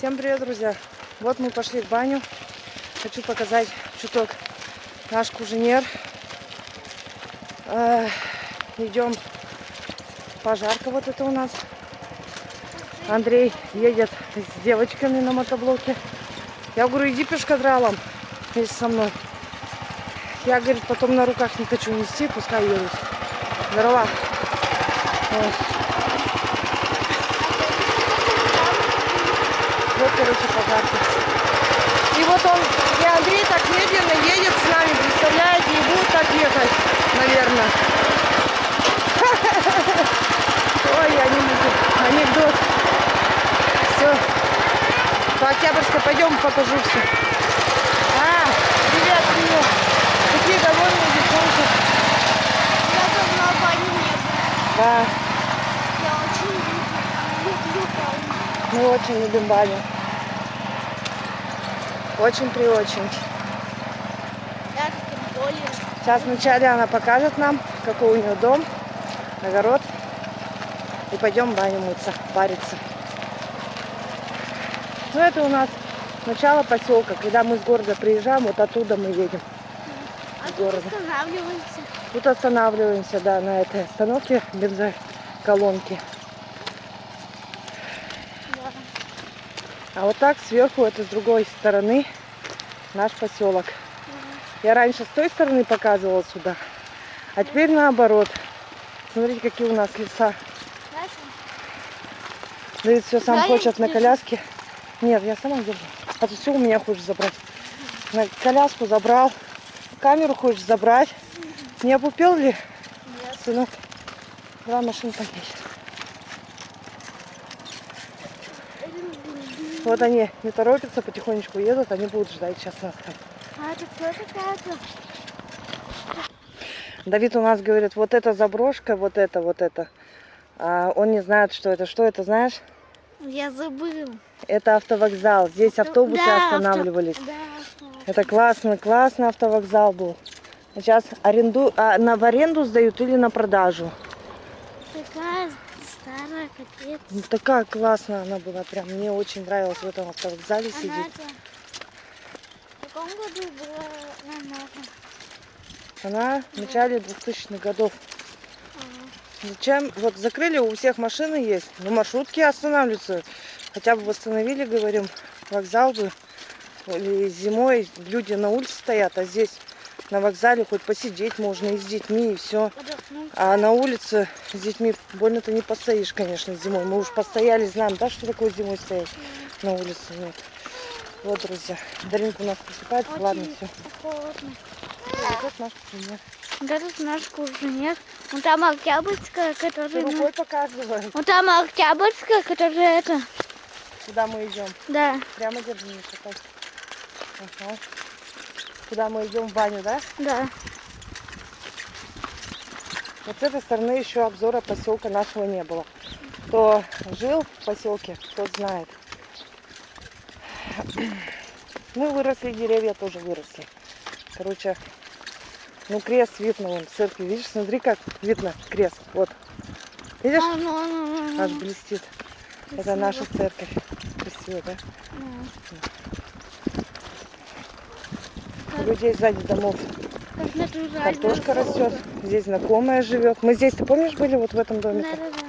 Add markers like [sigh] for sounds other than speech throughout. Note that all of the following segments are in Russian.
Всем привет, друзья! Вот мы пошли в баню. Хочу показать чуток наш куженер. Э, идем пожарка вот это у нас. Андрей едет с девочками на мотоблоке. Я говорю, иди пешкадралом вместе со мной. Я, говорит, потом на руках не хочу нести, пускай едут. Здорово. Вот. Короче, пожарка. И вот он, и Андрей так медленно едет с нами, представляете, и будет так ехать, наверное. [laughs] Ой, я не могу. Анекдот. Все. По Октябрьской пойдем, покажу все. А, привет, привет. Какие довольные девчонки. Я давно в бане не была. Да, Я очень люблю, мы очень любим баню. Очень при очень. Я тем более. Сейчас вначале она покажет нам, какой у нее дом, огород. И пойдем в баню мыться, париться. Ну это у нас начало поселка. Когда мы с города приезжаем, вот оттуда мы едем. А тут Города. останавливаемся. Тут останавливаемся, да, на этой остановке бензоколонки. Да. А вот так сверху, это с другой стороны, наш поселок. Я раньше с той стороны показывала сюда, а теперь наоборот. Смотрите, какие у нас леса. Давид все сам Да, хочет на коляске. Нет, я сама держу. А ты все у меня хочешь забрать. На коляску забрал. Камеру хочешь забрать. Не опупел ли, нет. сынок? Давай машинка есть. Вот они не торопятся, потихонечку едут, они будут ждать сейчас нас там. А это кто такая-то? Давид у нас говорит, вот эта заброшка, вот это, вот это. А он не знает, что это. Что это, знаешь? Я забыл. Это автовокзал. Здесь автобусы Да, авто- останавливались. Да, автобус. Это классный, классный автовокзал был. Сейчас аренду, а, на, в аренду сдают или на продажу. Такая старая, капец. Ну, такая классная она была, прям мне очень нравилось в этом автовокзале Она сидеть. это... В каком году была намного? Она в начале 2000-х годов. Зачем? Вот закрыли, у всех машины есть, но маршрутки останавливаются. Хотя бы восстановили, говорим, вокзал бы. Или зимой люди на улице стоят, а здесь на вокзале хоть посидеть можно и с детьми, и все. А на улице с детьми больно-то не постоишь, конечно, зимой. Мы уж постояли, знаем, да, что такое зимой стоять на улице. Нет. Вот, друзья, Даринка у нас просыпается. Ладно, Очень все. холодно. Вот наш пример. Вот этот наш куженек. Вон там Октябрьская, Ты которая... на- рукой показывай, Вон там Октябрьская, которая это... куда мы идем. Да, Прямо держи. Ага. Куда мы идем в баню, да? да. Вот с этой стороны еще обзора поселка нашего не было. Кто жил в поселке, тот знает. [clears throat] Мы выросли, деревья тоже выросли. Короче, ну крест видно вон в церкви. Видишь, смотри, как видно крест. Вот. Видишь? А, ну, ну, ну. Аж блестит. Это наша церковь. Красиво, да? У людей сзади домов картошка растет. Здесь знакомая живет. Мы здесь, ты помнишь, были вот в этом Да, домике? да, да.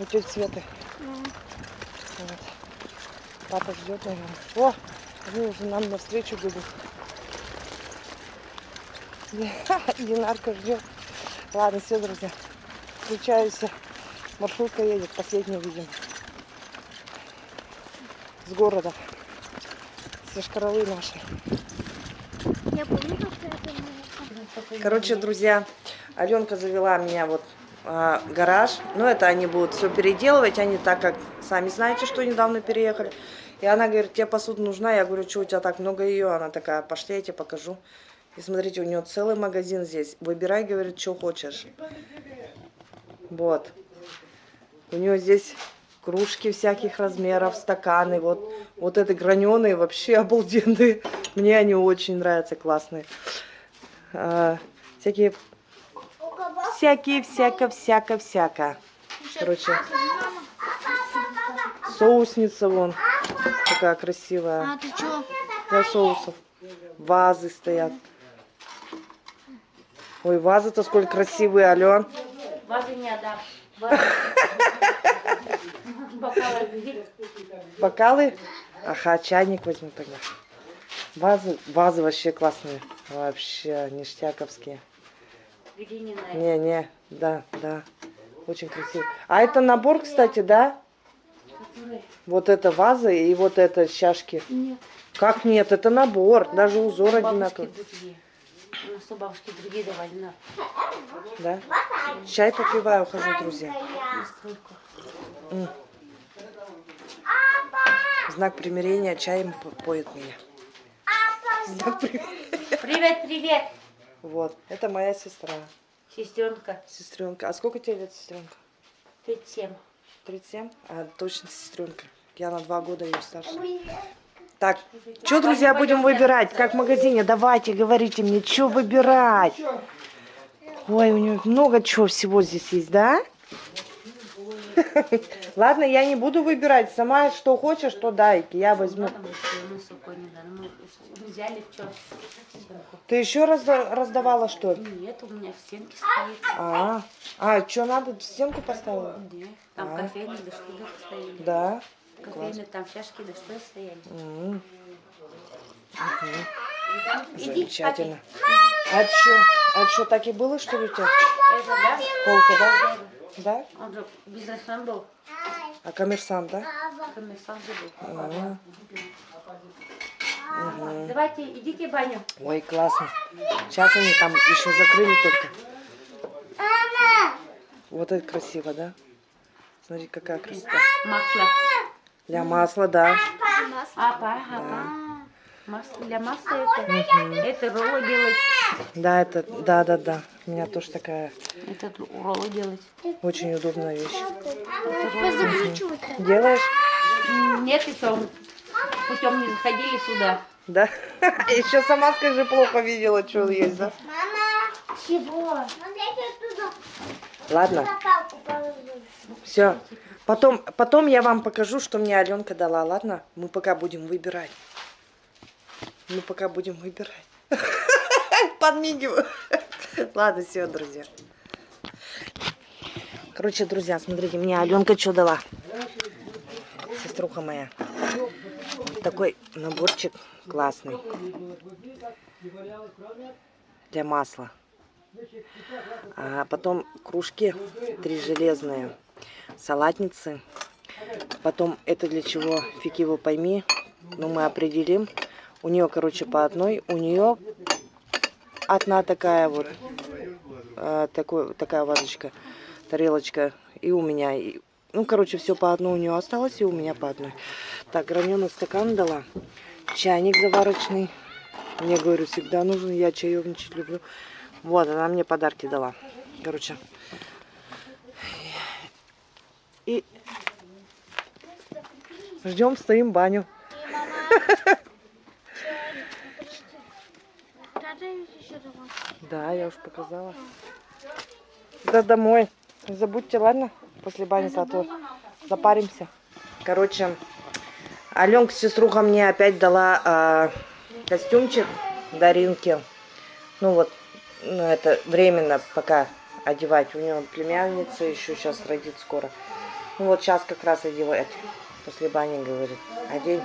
У тети Светы. Ну, Вот. Папа ждет, наверное. О, они уже нам навстречу бегут. [laughs] Динарка ждет. Ладно, все, друзья. Включаюсь. Маршрутка едет, последняя, видимо. С города. Все шкаралы наши. Я помню, как это было. Короче, друзья, Аленка завела меня вот а, гараж. Ну, это они будут все переделывать. Они так как, сами знаете, что недавно переехали. И она говорит, тебе посуда нужна? Я говорю, что у тебя так много ее? Она такая, пошли, я тебе покажу. И смотрите, у нее целый магазин здесь. Выбирай, говорит, что хочешь. Вот. У нее здесь кружки всяких размеров, стаканы. Вот, вот это граненые, вообще обалденные. [laughs] Мне они очень нравятся, классные. А, всякие, всякие, всяко, всяко, всяко. Короче, Соусница вон. Такая красивая. А ты чё? Для соусов. Вазы стоят. Ой, вазы-то сколько красивые, Ален. Вазы не отдам. Вазы. [laughs] Бокалы. Бокалы. Ага, чайник возьму тогда. Вазы, вазы вообще классные. Вообще ништяковские. Не Не-не, да, да. Очень красиво. А это набор, кстати, да? Вот эта ваза и вот это чашки. Нет. Как нет? Это набор. Даже узор одинаковый. У нас у бабушки другие давали на Да? Чай попиваю, хожу, друзья. настройку. В знак примирения чаем по- поет меня. Знак примирения. Привет, привет, Вот, это моя сестра. сестренка. Сестренка. А сколько тебе лет, сестренка? 37. 37? А, точно сестренка. Я на два года ее старше. Так, что, друзья, будем выбирать? Как в магазине? Давайте, говорите мне, что выбирать? Ой, у нее много чего всего здесь есть, да? [laughs] Ладно, я не буду выбирать. Сама что хочешь, то дай. Я возьму. Чем? Ты еще раз раздавала, что ли? Нет, у меня в стенке стоит. А, а что надо? В стенку поставила? Нет, там А. кофейный да что стояли. Да. Кофейный там чашки что стояли. Замечательно. А что? А что, так и было, что ли, у тебя? Это, да? Да? Да? Он же бизнесмен был. А коммерсант, да? Коммерсант был. А, Давайте, идите в баню. Ой, классно. Сейчас они там еще закрыли только. Вот это красиво, да? Смотри, какая красота. Масло. Для масла, да. Апа, апа. Масло для масла это. Это роллы делать. Да, это, да, да, да. У меня тоже такая Это роллы делать. очень удобная вещь. Делаешь? Нет, еще путем не заходили сюда. Да? [laughs] Еще сама скажи, плохо видела, что есть, да? Мама. Чего? Ладно, все. Потом, потом я вам покажу, что мне Аленка дала, ладно? Мы пока будем выбирать. Мы пока будем выбирать. [laughs] Подмигиваю. Ладно, все, друзья. Короче, друзья, смотрите, мне Аленка что дала. Сеструха моя. Такой наборчик классный. Для масла. А потом кружки, три железные, салатницы. Потом это для чего, фиг его пойми, но мы определим. У нее, короче, по одной. У нее одна такая вот, э, такой, такая вазочка, тарелочка. И у меня, и, ну, короче, все по одной у нее осталось, и у меня по одной. Так, граненый стакан дала. Чайник заварочный. Мне, говорю, всегда нужен, я чаевничать люблю. Вот, она мне подарки дала. Короче. И ждем, стоим баню. Да, я уж показала. Да домой. Забудьте, ладно? После бани а запаримся. Короче, Аленка, сеструха, мне опять дала а, костюмчик Даринки. Ну вот, ну это временно пока одевать. У нее племянница еще сейчас родит скоро. Ну вот сейчас как раз одевать. После бани, говорит. Одень.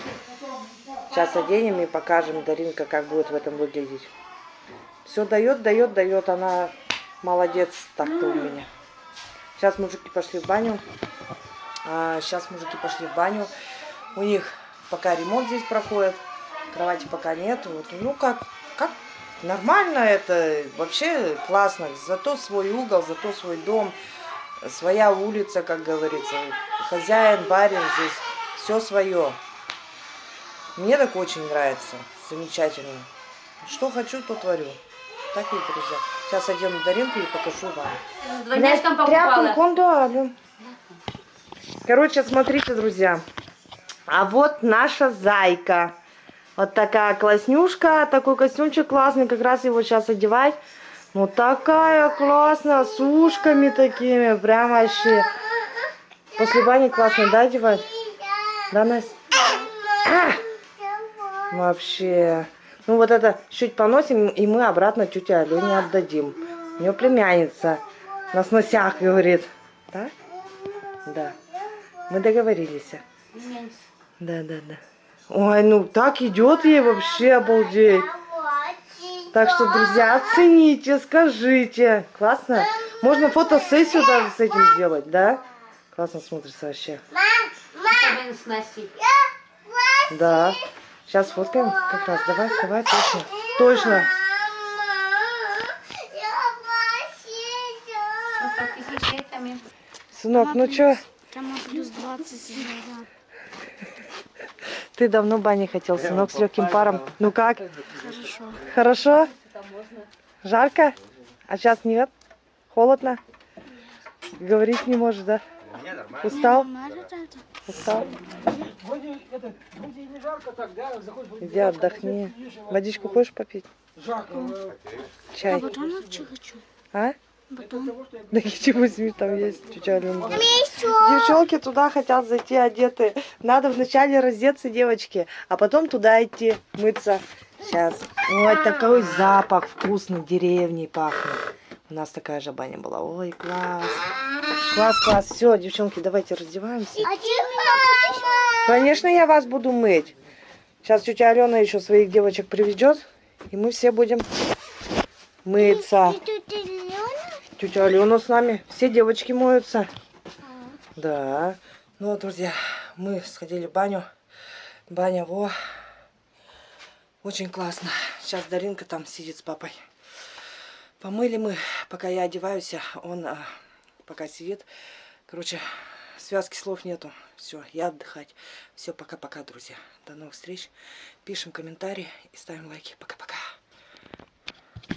Сейчас оденем и покажем Даринка, как будет в этом выглядеть. Все дает, дает, дает. Она молодец так-то у меня. Сейчас мужики пошли в баню. А, сейчас мужики пошли в баню. У них пока ремонт здесь проходит. Кровати пока нет. Вот, ну как, как нормально это. Вообще классно. Зато свой угол, зато свой дом. Своя улица, как говорится. Хозяин, барин здесь. Все свое. Мне так очень нравится. Замечательно. Что хочу, то творю. Так и, друзья. Сейчас одену Даринку и покажу вам. Двойняшкам покупала. кондуалю. Короче, смотрите, друзья. А вот наша зайка. Вот такая класснюшка. Такой костюмчик классный. Как раз его сейчас одевать. Ну, такая классная. С ушками такими. Прям вообще. После бани классно, да, одевать? Да, Настя? А! Вообще. Ну вот это чуть поносим, и мы обратно тете Алене отдадим. У нее племянница на сносях говорит. Да? Да. Мы договорились. Да, да, да. Ой, ну так идет ей вообще обалдеть. Так что, друзья, оцените, скажите. Классно? Можно фотосессию даже с этим сделать, да? Классно смотрится вообще. С Настей. Да. Сейчас фоткаем как раз. Давай, давай, точно. Точно. Сынок, ну чё, Там плюс 20 градусов. ты давно бани хотел, сынок, с легким паром. Ну как? Хорошо. Хорошо? Жарко? А сейчас нет? Холодно? Говорить не можешь, да? Устал? Устал? Иди отдохни. Водичку хочешь попить? жарко. э, А Чай. батон вообще хочу. А? Батон. Да ничего возьми, там есть Алена. Девчонки туда хотят зайти одеты. Надо вначале раздеться, девочки, а потом туда идти мыться. Сейчас. Ой, такой запах вкусный, деревней пахнет. У нас такая же баня была. Ой, класс. Класс, класс. Все, девчонки, давайте раздеваемся. А Конечно, я вас буду мыть. Сейчас тетя Алена еще своих девочек приведет, и мы все будем мыться. Тетя Алена с нами. Все девочки моются. Да. Ну вот, друзья, мы сходили в баню. Баня, во. Очень классно. Сейчас Даринка там сидит с папой. Помыли мы, пока я одеваюсь, а он а, пока сидит. Короче, связки слов нету. Все, я отдыхать. Все, пока-пока, друзья. До новых встреч. Пишем комментарии и ставим лайки. Пока-пока.